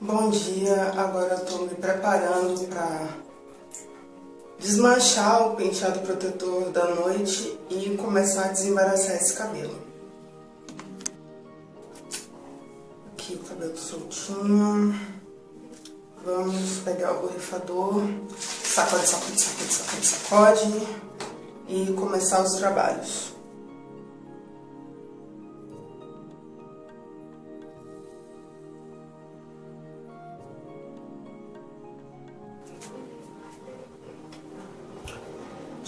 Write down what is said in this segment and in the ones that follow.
Bom dia, agora eu tô me preparando para desmanchar o penteado protetor da noite e começar a desembaraçar esse cabelo. Aqui o cabelo soltinho. Vamos pegar o borrifador, sacode, sacode, sacode, sacode, sacode e começar os trabalhos.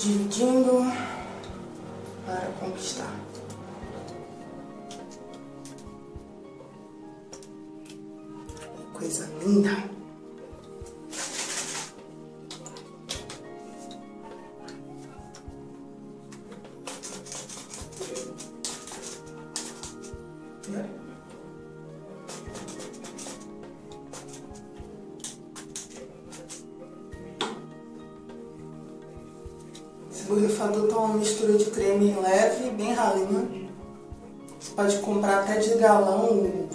Dividindo para conquistar. Coisa linda! Borrifador tá uma mistura de creme leve, bem ralinho. Você pode comprar até de galão o,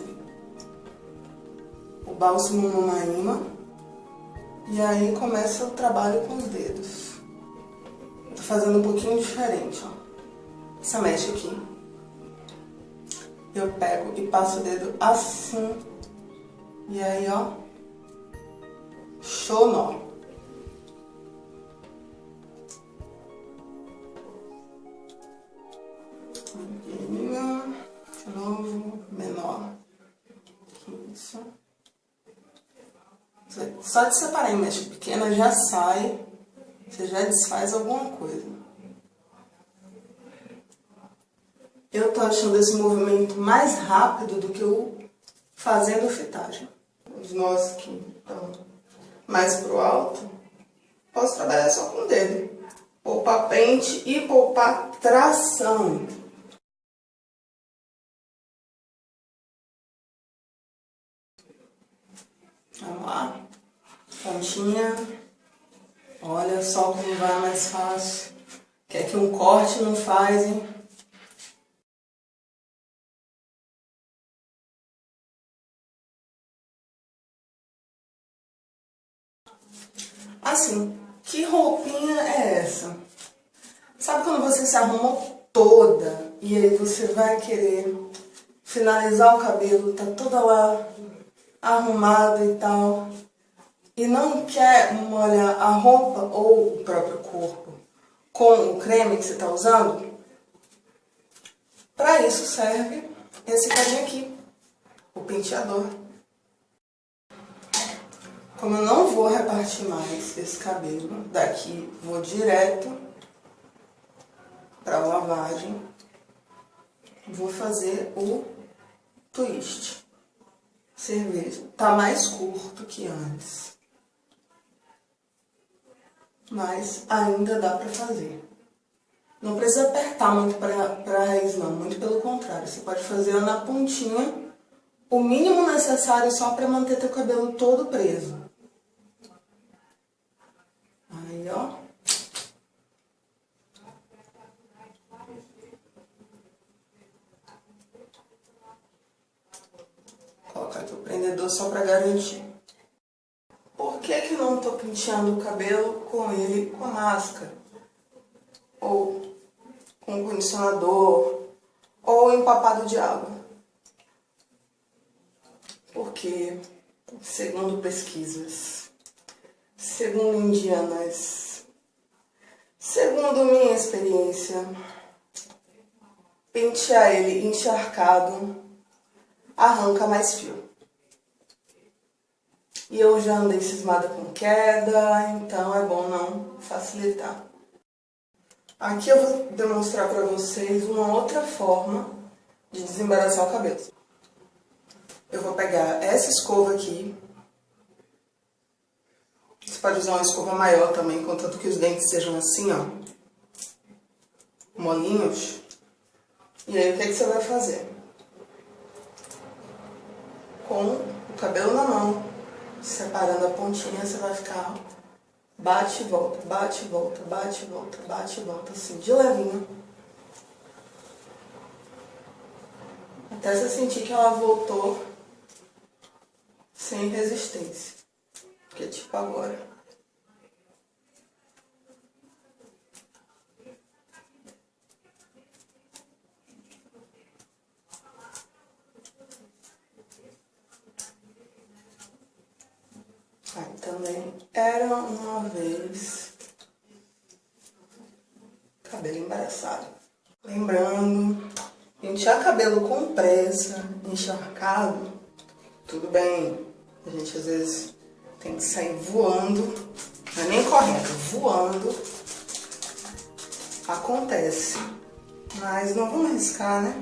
o bálsamo Monaíma. E aí começa o trabalho com os dedos. Tô fazendo um pouquinho diferente, ó. Essa mecha aqui. Eu pego e passo o dedo assim. E aí, ó. Show nó. Só de separar em pequena já sai, você já desfaz alguma coisa. Eu tô achando esse movimento mais rápido do que o fazendo fitagem. Os nós que estão mais pro alto, posso trabalhar só com o dedo. Poupar pente e poupar tração. Vamos lá pontinha. Olha só como vai mais fácil. Quer que um corte não faz, hein? Assim, que roupinha é essa? Sabe quando você se arruma toda e aí você vai querer finalizar o cabelo, tá toda lá arrumada e tal e não quer molhar a roupa ou o próprio corpo com o creme que você está usando, para isso serve esse carinha aqui, o penteador. Como eu não vou repartir mais esse cabelo, daqui vou direto para a lavagem, vou fazer o twist. Cerveja. Tá mais curto que antes mas ainda dá para fazer. Não precisa apertar muito para a raiz não, muito pelo contrário. Você pode fazer na pontinha, o mínimo necessário só para manter teu cabelo todo preso. Aí, ó. Colocar aqui o prendedor só para garantir que que não estou penteando o cabelo com ele com máscara? Ou com condicionador? Ou empapado de água? Porque, segundo pesquisas, segundo indianas, segundo minha experiência, pentear ele encharcado arranca mais fio. E eu já andei cismada com queda, então é bom não facilitar. Aqui eu vou demonstrar para vocês uma outra forma de desembaraçar o cabelo. Eu vou pegar essa escova aqui. Você pode usar uma escova maior também, contanto que os dentes sejam assim, ó. Molinhos. E aí o que, é que você vai fazer? Com o cabelo na mão, separando a pontinha, você vai ficar bate e volta, bate e volta, bate e volta, bate e volta, assim, de levinho. Até você sentir que ela voltou sem resistência. Que é tipo agora. Aí também era uma vez cabelo embaraçado. Lembrando, pentear cabelo com pressa, encharcado, tudo bem. A gente às vezes tem que sair voando, não é nem correndo, voando. Acontece. Mas não vamos arriscar, né?